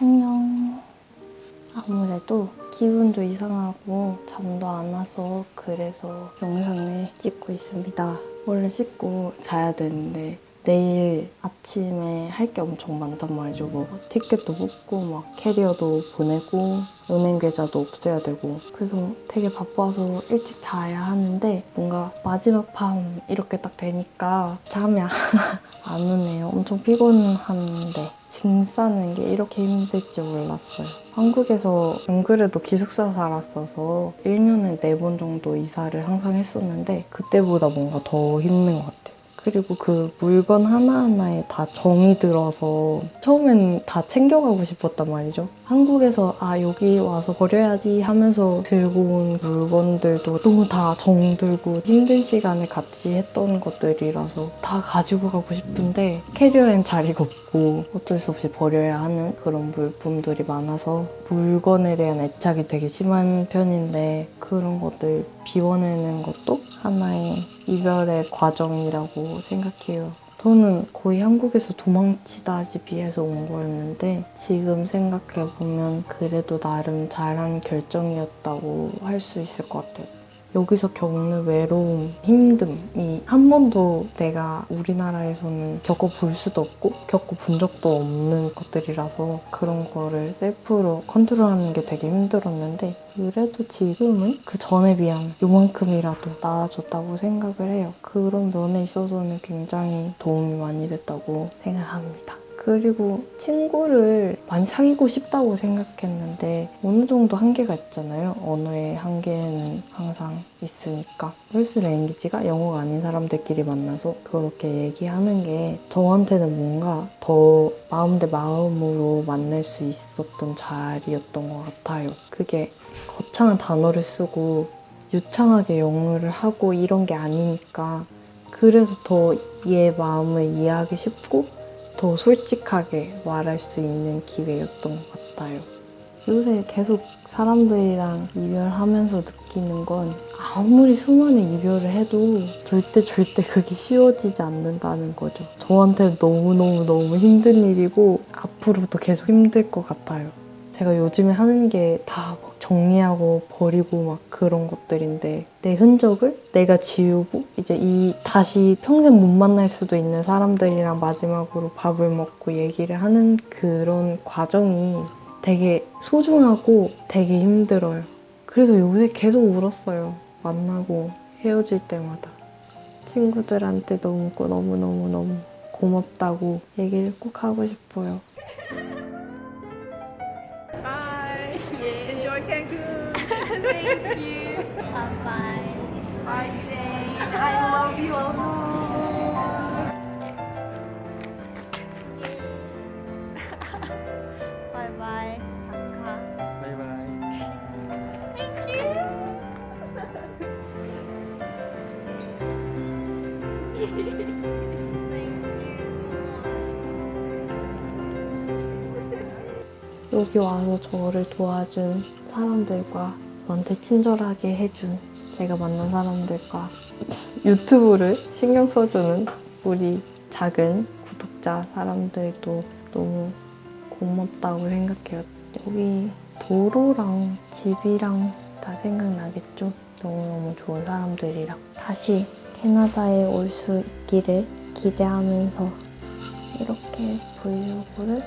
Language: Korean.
안녕. 아무래도 기분도 이상하고 잠도 안 와서 그래서 영상을 찍고 있습니다. 원래 씻고 자야 되는데 내일 아침에 할 게 엄청 많단 말이죠. 뭐 티켓도 뽑고 막 캐리어도 보내고 은행 계좌도 없애야 되고 그래서 되게 바빠서 일찍 자야 하는데 뭔가 마지막 밤 이렇게 딱 되니까 잠이 안 오네요. 엄청 피곤한데 짐 싸는 게 이렇게 힘들 줄 몰랐어요. 한국에서 안 그래도 기숙사 살았어서 1년에 4번 정도 이사를 항상 했었는데 그때보다 뭔가 더 힘든 것 같아요. 그리고 그 물건 하나하나에 다 정이 들어서 처음엔 다 챙겨가고 싶었단 말이죠. 한국에서 아 여기 와서 버려야지 하면서 들고 온 물건들도 너무 다 정들고 힘든 시간에 같이 했던 것들이라서 다 가지고 가고 싶은데 캐리어엔 자리가 없고 어쩔 수 없이 버려야 하는 그런 물품들이 많아서 물건에 대한 애착이 되게 심한 편인데 그런 것들 비워내는 것도 하나의 이별의 과정이라고 생각해요. 저는 거의 한국에서 도망치다시피 해서 온 거였는데 지금 생각해보면 그래도 나름 잘한 결정이었다고 할 수 있을 것 같아요. 여기서 겪는 외로움, 힘듦이 한 번도 내가 우리나라에서는 겪어볼 수도 없고 겪어본 적도 없는 것들이라서 그런 거를 셀프로 컨트롤하는 게 되게 힘들었는데 그래도 지금은 그 전에 비하면 요만큼이라도 나아졌다고 생각을 해요. 그런 면에 있어서는 굉장히 도움이 많이 됐다고 생각합니다. 그리고 친구를 많이 사귀고 싶다고 생각했는데 어느 정도 한계가 있잖아요. 언어의 한계는 항상 있으니까. 펄스 랭귀지가 영어가 아닌 사람들끼리 만나서 그렇게 얘기하는 게 저한테는 뭔가 더 마음 대 마음으로 만날 수 있었던 자리였던 것 같아요. 그게 거창한 단어를 쓰고 유창하게 영어를 하고 이런 게 아니니까 그래서 더 얘 마음을 이해하기 쉽고 더 솔직하게 말할 수 있는 기회였던 것 같아요. 요새 계속 사람들이랑 이별하면서 느끼는 건 아무리 수많은 이별을 해도 절대 절대 그게 쉬워지지 않는다는 거죠. 저한테 너무너무너무 힘든 일이고 앞으로도 계속 힘들 것 같아요. 제가 요즘에 하는 게 다 정리하고 버리고 막 그런 것들인데 내 흔적을 내가 지우고 이제 이 다시 평생 못 만날 수도 있는 사람들이랑 마지막으로 밥을 먹고 얘기를 하는 그런 과정이 되게 소중하고 되게 힘들어요. 그래서 요새 계속 울었어요. 만나고 헤어질 때마다. 친구들한테 너무 너무너무너무 고맙다고 얘기를 꼭 하고 싶어요. Thank you. Bye bye. Bye, Jane. I love you also. Bye bye. Bye bye. Thank you. Thank you. 여기 와서 저를 도와준 사람들과 저한테 친절하게 해준 제가 만난 사람들과 유튜브를 신경 써주는 우리 작은 구독자 사람들도 너무 고맙다고 생각해요. 여기 도로랑 집이랑 다 생각나겠죠? 너무너무 좋은 사람들이랑 다시 캐나다에 올 수 있기를 기대하면서 이렇게 브이로그를